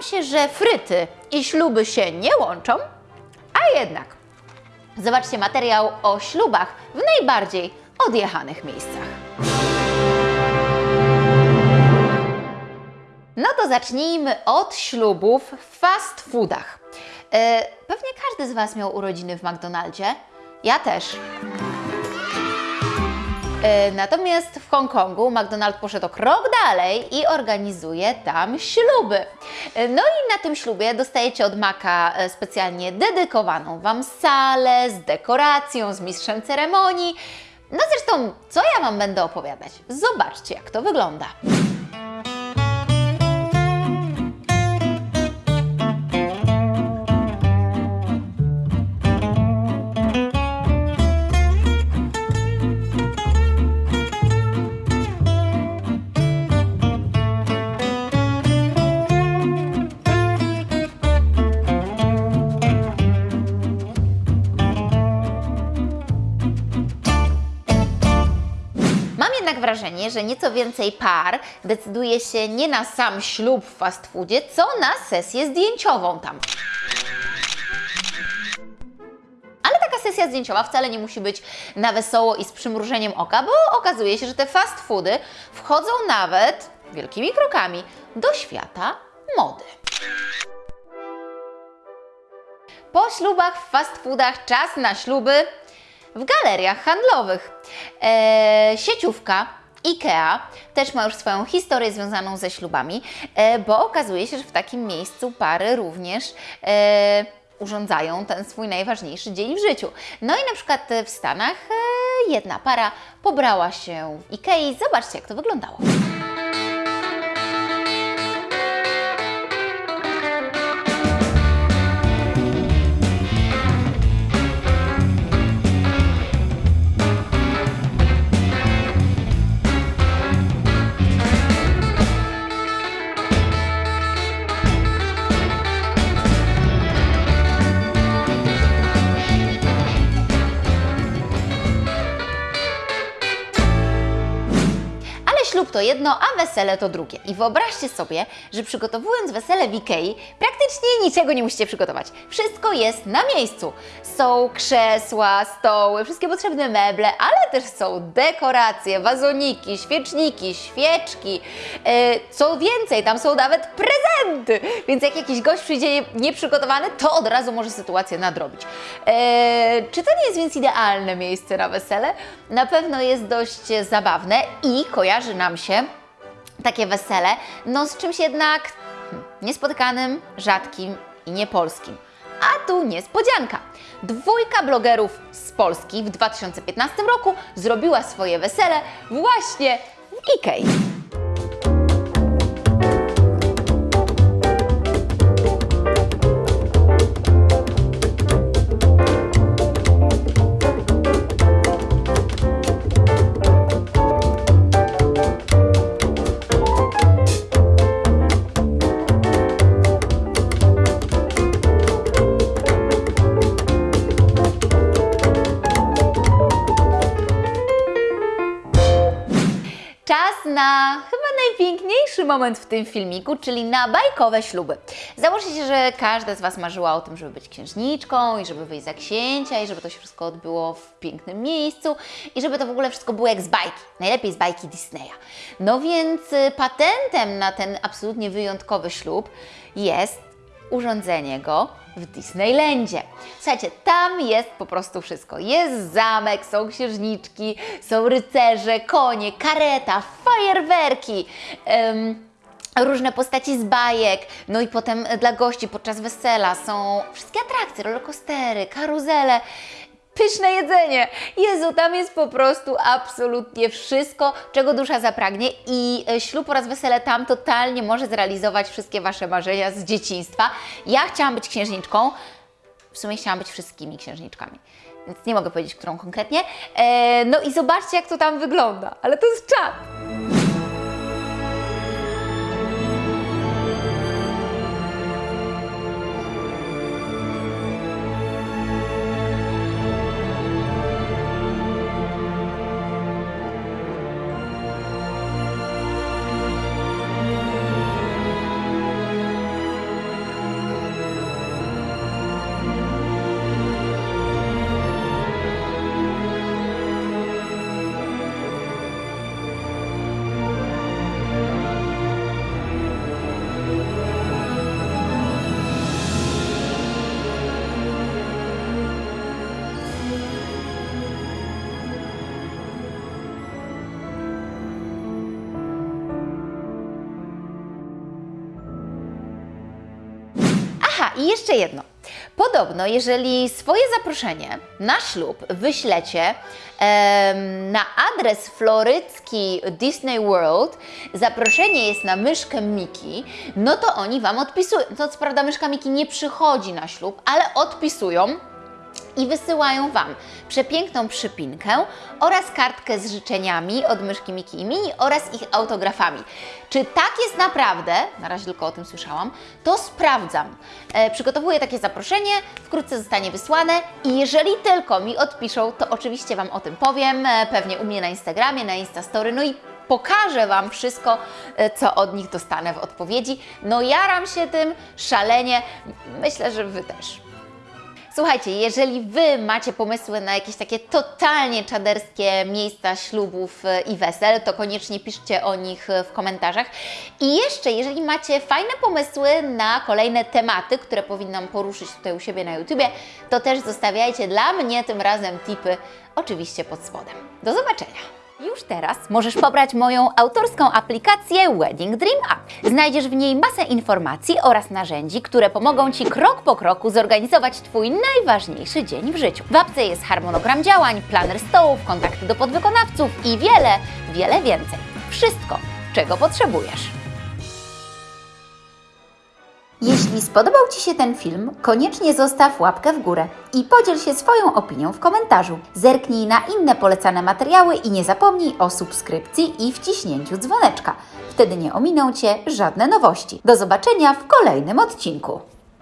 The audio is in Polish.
Się, że fryty i śluby się nie łączą, a jednak. Zobaczcie materiał o ślubach w najbardziej odjechanych miejscach. No to zacznijmy od ślubów w fast foodach. E, pewnie każdy z Was miał urodziny w McDonaldzie. Ja też. E, Natomiast w Hongkongu McDonald poszedł krok dalej i organizuje tam śluby. E, No i na tym ślubie dostajecie od Maka e, specjalnie dedykowaną Wam salę z dekoracją, z mistrzem ceremonii. No zresztą, co ja Wam będę opowiadać? Zobaczcie, jak to wygląda. Wrażenie, że nieco więcej par decyduje się nie na sam ślub w fast foodzie, co na sesję zdjęciową tam. Sesja zdjęciowa wcale nie musi być na wesoło i z przymrużeniem oka, bo okazuje się, że te fast foody wchodzą nawet wielkimi krokami do świata mody. Po ślubach w fast foodach czas na śluby w galeriach handlowych. E, sieciówka IKEA też ma już swoją historię związaną ze ślubami, e, bo okazuje się, że w takim miejscu pary również e, urządzają ten swój najważniejszy dzień w życiu. No i na przykład w Stanach e, jedna para pobrała się w IKEA. Zobaczcie, jak to wyglądało. Ślub to jedno, a wesele to drugie. I wyobraźcie sobie, że przygotowując wesele w Ikei, praktycznie niczego nie musicie przygotować. Wszystko jest na miejscu. Są krzesła, stoły, wszystkie potrzebne meble, ale też są dekoracje, wazoniki, świeczniki, świeczki. E, co więcej, tam są nawet prezenty. Więc jak jakiś gość przyjdzie nieprzygotowany, to od razu może sytuację nadrobić. E, czy to nie jest więc idealne miejsce na wesele? Na pewno jest dość zabawne i kojarzy nam się takie wesele, no z czymś jednak niespotykanym, rzadkim i niepolskim. A tu niespodzianka. Dwójka blogerów z Polski w 2015 roku zrobiła swoje wesele właśnie w Ikei. Czas na chyba najpiękniejszy moment w tym filmiku, czyli na bajkowe śluby. Założę się, że każda z Was marzyła o tym, żeby być księżniczką i żeby wyjść za księcia i żeby to się wszystko odbyło w pięknym miejscu i żeby to w ogóle wszystko było jak z bajki, najlepiej z bajki Disneya. No więc y, patentem na ten absolutnie wyjątkowy ślub jest urządzenie go w Disneylandzie. Słuchajcie, tam jest po prostu wszystko. Jest zamek, są księżniczki, są rycerze, konie, kareta, fajerwerki. em, różne postaci z bajek, no i potem dla gości podczas wesela są wszystkie atrakcje, rollercoastery, karuzele, pyszne jedzenie. Jezu, tam jest po prostu absolutnie wszystko, czego dusza zapragnie i e, ślub oraz wesele tam totalnie może zrealizować wszystkie Wasze marzenia z dzieciństwa. Ja chciałam być księżniczką, w sumie chciałam być wszystkimi księżniczkami. Więc nie mogę powiedzieć, którą konkretnie. E, no i zobaczcie, jak to tam wygląda. Ale to jest czad. I jeszcze jedno. Podobno, jeżeli swoje zaproszenie na ślub wyślecie na adres florycki Disney World, zaproszenie jest na myszkę Miki, no to oni Wam odpisują. To co prawda myszka Miki nie przychodzi na ślub, ale odpisują i wysyłają Wam przepiękną przypinkę oraz kartkę z życzeniami od myszki Miki i Mini oraz ich autografami. Czy tak jest naprawdę, na razie tylko o tym słyszałam, to sprawdzam. E, przygotowuję takie zaproszenie, wkrótce zostanie wysłane i jeżeli tylko mi odpiszą, to oczywiście Wam o tym powiem, e, pewnie u mnie na Instagramie, na Instastory, no i pokażę Wam wszystko, e, co od nich dostanę w odpowiedzi. No jaram się tym szalenie, myślę, że Wy też. Słuchajcie, jeżeli Wy macie pomysły na jakieś takie totalnie czaderskie miejsca ślubów e, i wesel, to koniecznie piszcie o nich e, w komentarzach. I jeszcze, jeżeli macie fajne pomysły na kolejne tematy, które powinnam poruszyć tutaj u siebie na YouTubie, to też zostawiajcie dla mnie tym razem tipy, oczywiście pod spodem. Do zobaczenia! Już teraz możesz pobrać moją autorską aplikację Wedding Dream App. Znajdziesz w niej masę informacji oraz narzędzi, które pomogą Ci krok po kroku zorganizować Twój najważniejszy dzień w życiu. W apce jest harmonogram działań, planer stołów, kontakty do podwykonawców i wiele, wiele więcej. Wszystko, czego potrzebujesz. Jeśli spodobał Ci się ten film, koniecznie zostaw łapkę w górę i podziel się swoją opinią w komentarzu. Zerknij na inne polecane materiały i nie zapomnij o subskrypcji i wciśnięciu dzwoneczka. Wtedy nie ominą Cię żadne nowości. Do zobaczenia w kolejnym odcinku.